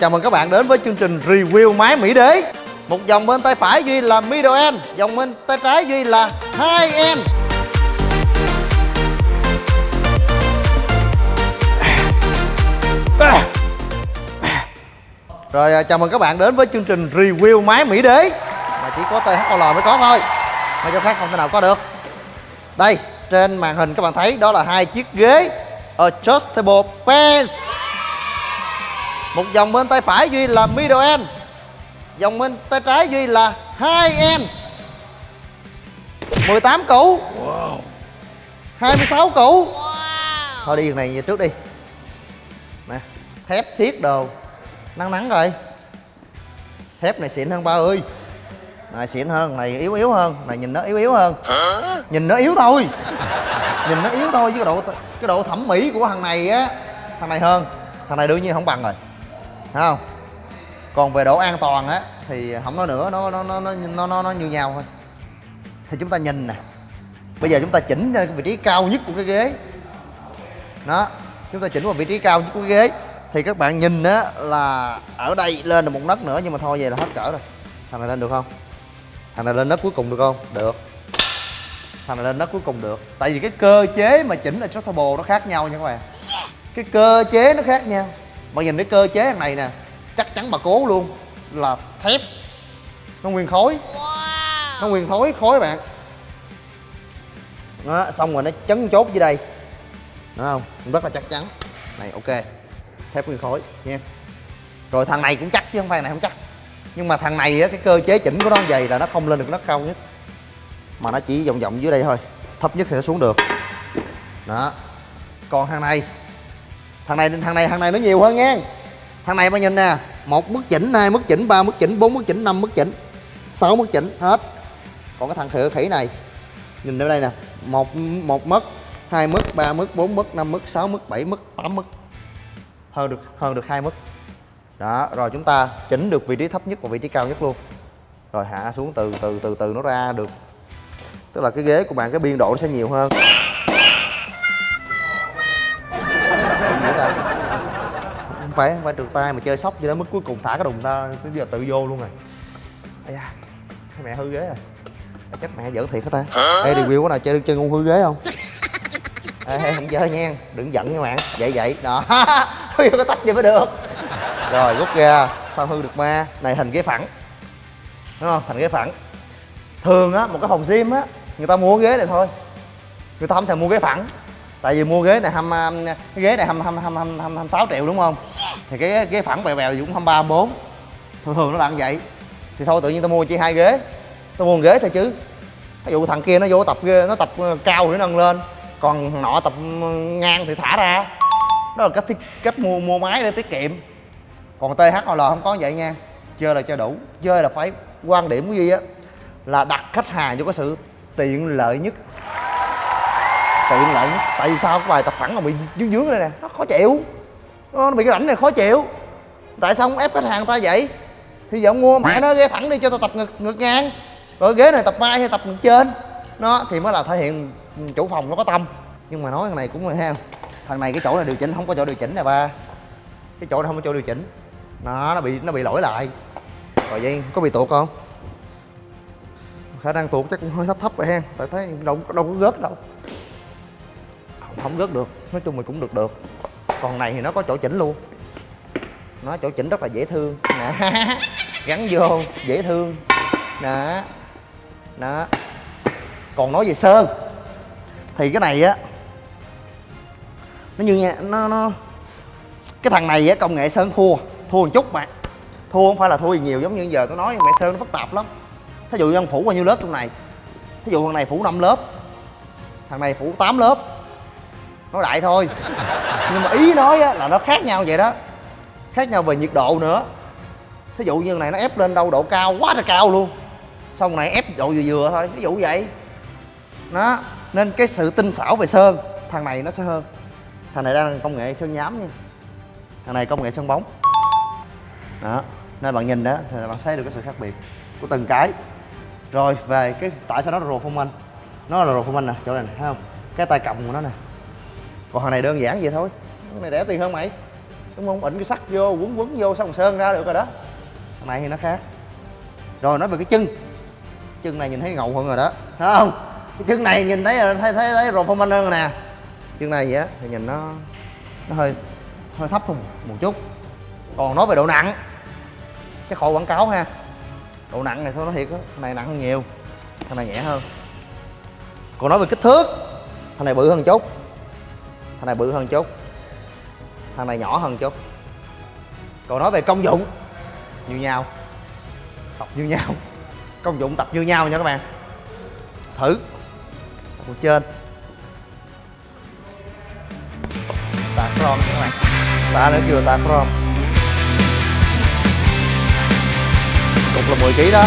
Chào mừng các bạn đến với chương trình review máy Mỹ Đế. Một dòng bên tay phải Duy là middle end Dòng bên tay trái Duy là high end Rồi à, chào mừng các bạn đến với chương trình review máy Mỹ Đế. Mà chỉ có THOL mới có thôi. Mà cho khác không thể nào có được. Đây, trên màn hình các bạn thấy, đó là hai chiếc ghế Adjustable Pants một dòng bên tay phải Duy là middle end. Dòng bên tay trái Duy là high end. 18 củ. 26 củ. Thôi đi này về trước đi. Nè Thép thiết đồ. Nắng nắng rồi Thép này xịn hơn ba ơi Này xịn hơn, này yếu yếu hơn. Này nhìn nó yếu yếu hơn. Nhìn nó yếu thôi. Nhìn nó yếu thôi chứ cái độ cái độ thẩm mỹ của thằng này á Thằng này hơn. Thằng này đương nhiên không bằng rồi Thấy không? Còn về độ an toàn á Thì không nói nữa nó nó nó nó nó, nó, nó như nhau thôi. Thì chúng ta nhìn nè. Bây giờ chúng ta chỉnh ra cái vị trí cao nhất của cái ghế. Đó Chúng ta chỉnh vào vị trí cao nhất của cái ghế. Thì các bạn nhìn á là Ở đây lên được một nấc nữa Nhưng mà thôi về là hết cỡ rồi. Thằng này lên được không? Thằng này lên nấc cuối cùng được không? Được. Thằng này lên nấc cuối cùng được. Tại vì cái cơ chế mà chỉnh là adjustable nó khác nhau nha các bạn. Cái cơ chế nó khác nhau. Bạn nhìn cái cơ chế thằng này nè Chắc chắn bà cố luôn Là thép. Nó nguyên khối. Nó nguyên khối khối bạn. Đó, xong rồi nó chấn chốt dưới đây. Đúng không? Rất là chắc chắn. Này ok. Thép nguyên khối nha. Rồi thằng này cũng chắc chứ không phải này không chắc. Nhưng mà thằng này á, cái cơ chế chỉnh của nó vậy là nó không lên được nấc cao nhất. Mà nó chỉ vòng vòng dưới đây thôi. Thấp nhất thì nó xuống được. Đó. Còn thằng này Thằng này thằng này thằng này nó nhiều hơn nha Thằng này bạn nhìn nè một mức chỉnh, hai mức chỉnh, ba mức chỉnh, bốn mức chỉnh, năm mức chỉnh sáu mức chỉnh hết. Còn cái thằng khỉ khỉ này Nhìn ở đây nè một một mức hai mức ba mức bốn mức năm mức sáu mức bảy mức tám mức. Hơn được hơn được hai mức. Đó rồi chúng ta chỉnh được vị trí thấp nhất và vị trí cao nhất luôn. Rồi hạ xuống từ từ từ từ nó ra được. Tức là cái ghế của bạn cái biên độ nó sẽ nhiều hơn. Phải không phải trượt tay mà chơi sóc cho đến mức cuối cùng thả cái đùng ta tới giờ tự vô luôn rồi. Ây da mẹ hư ghế rồi. Chắc mẹ giỡn thiệt hả ta? Ê review có nào chơi chơi ngu hư ghế không? Ê không chơi nha đừng giận nha bạn. Vậy vậy. Đó. Hư có tách vậy mới được. Rồi rút ra. Sao hư được ma? Này hình ghế phẳng. Đúng không? Thành ghế phẳng. Thường á một cái phòng gym á người ta mua ghế này thôi. Người ta không thèm mua ghế phẳng. Tại vì mua ghế này hăm cái ghế này hăm hăm hăm hăm hăm sáu triệu đúng không thì cái ghế phẳng bèo bèo cũng hăm ba bốn. Thường thường nó là như vậy. Thì thôi tự nhiên tao mua chỉ hai ghế. Tao mua ghế thôi chứ. Ví dụ thằng kia nó vô tập nó tập cao để nâng lên. Còn thằng nọ tập ngang thì thả ra. Đó là cách thiết, cách mua mua máy để tiết kiệm. Còn THOL không có vậy nha. Chơi là chơi đủ. Chơi là phải quan điểm của duy á là đặt khách hàng vô cái sự tiện lợi nhất. Tiện lợi nhất. Tại vì sao? Cái bài tập phẳng mà bị dướng dướng đây nè. Nó khó chịu nó bị cái rảnh này khó chịu. Tại sao không ép khách hàng ta vậy? Thì giờ mua mẹ nó ghế thẳng đi cho tao tập ngực ngực ngang. Rồi ghế này tập vai hay tập ngực trên. Nó thì mới là thể hiện chủ phòng nó có tâm. Nhưng mà nói thằng này cũng là ha thằng này cái chỗ này điều chỉnh không có chỗ điều chỉnh nè ba. Cái chỗ này không có chỗ điều chỉnh. Nó nó bị nó bị lỗi lại. Rồi vậy có bị tuột không? Khả năng tuột chắc cũng hơi thấp thấp vậy ha. Tại thấy đâu đâu có rớt đâu. Không, không rớt được. Nói chung mình cũng được được còn này thì nó có chỗ chỉnh luôn. Nó chỗ chỉnh rất là dễ thương. Nè, gắn vô, dễ thương. Đó đó còn nói về sơn, thì cái này á, nó như nha, nó nó, cái thằng này á, công nghệ sơn thua thua một chút mà. Thua không phải là thua gì nhiều, giống như giờ tôi nói mẹ sơn nó phức tạp lắm. Thí dụ như phủ bao nhiêu lớp trong này, thí dụ thằng này phủ 5 lớp, thằng này phủ 8 lớp, nói đại thôi nhưng mà ý nói á, là nó khác nhau vậy đó. Khác nhau về nhiệt độ nữa. Thí dụ như này nó ép lên đâu độ cao quá là cao luôn. Xong này ép độ vừa vừa thôi ví dụ vậy. Nó nên cái sự tinh xảo về sơn thằng này nó sẽ hơn. Thằng này đang công nghệ sơn nhám nha. Thằng này công nghệ sơn bóng. Đó nên bạn nhìn đó thì bạn thấy được cái sự khác biệt của từng cái. Rồi về cái tại sao nó là rồ phong anh? Nó là rồ phong anh nè chỗ này thấy không? Cái tay cầm của nó nè còn thằng này đơn giản vậy thôi. Cái này rẻ tiền hơn mày. Đúng không? Ỉnh cái sắt vô quấn quấn vô xong sơn ra được rồi đó. Thằng này thì nó khác. Rồi nói về cái chân. Chân này nhìn thấy ngầu hơn rồi đó. Thấy không? Cái chân này nhìn thấy thấy thấy, thấy rồi phong anh hơn rồi nè. Chân này vậy á thì nhìn nó nó hơi hơi thấp hơn một chút. Còn nói về độ nặng cái khỏi quảng cáo ha. Độ nặng này thôi nói thiệt á thằng này nặng hơn nhiều thằng này nhẹ hơn. Còn nói về kích thước thằng này bự hơn chút thằng này bự hơn chút. Thằng này nhỏ hơn chút. Còn nói về công dụng, như nhau. Tập như nhau. Công dụng tập như nhau nha các bạn. Thử. Tập ở trên. Tạ crom các bạn. Tạ nữa kêu là tạ crom cục là 10 kg đó.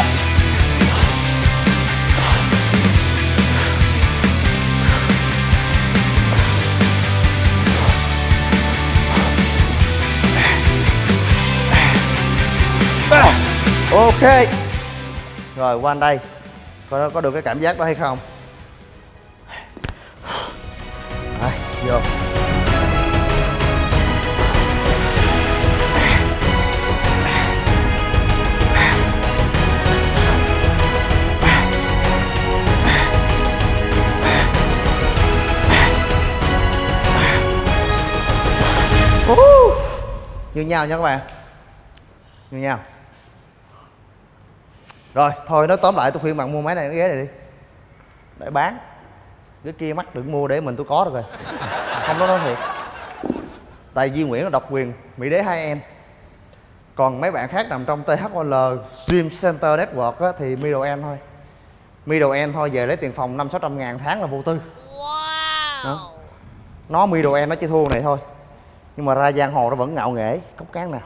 Ok. Rồi qua đây. Coi nó có được cái cảm giác đó hay không? Đấy, vô. Woo! như nhau nha các bạn. Như nhau rồi thôi nói tóm lại tôi khuyên bạn mua máy này cái ghế này đi. Để bán. Cái kia mắc đừng mua để mình tôi có được rồi. Không đó nói thiệt. Tại Duy Nguyễn là độc quyền Mỹ đế hai em. Còn mấy bạn khác nằm trong THOL Dream Center Network á, thì middle end thôi. Middle end thôi về lấy tiền phòng năm sáu trăm ngàn tháng là vô tư. Đó. nó middle end nó chỉ thua này thôi. Nhưng mà ra giang hồ nó vẫn ngạo nghễ cốc cán nào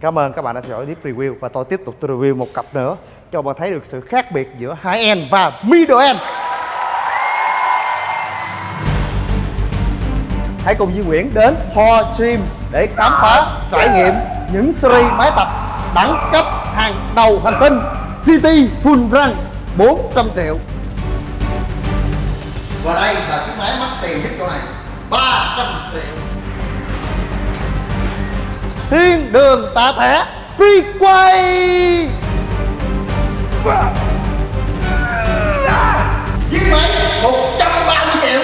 Cảm ơn các bạn đã theo dõi clip review và tôi tiếp tục tôi review một cặp nữa cho bạn thấy được sự khác biệt giữa high end và middle end. Hãy cùng Duy Nguyễn đến Ho Gym để khám phá, trải nghiệm những series máy tập đẳng cấp hàng đầu hành tinh City Full Run 400 triệu. Và đây là chiếc máy mắc tiền nhất chỗ này 300 triệu thiên đường tạ thẻ free quay. Chiếc máy 130 triệu.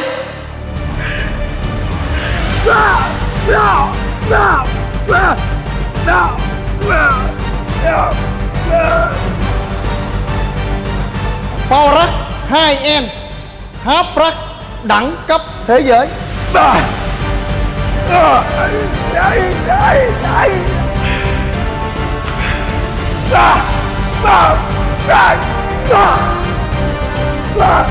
Power Rack 2M Half Rack đẳng cấp thế giới. Dậy, dậy, dậy Ra, ra, ra, ra, ra.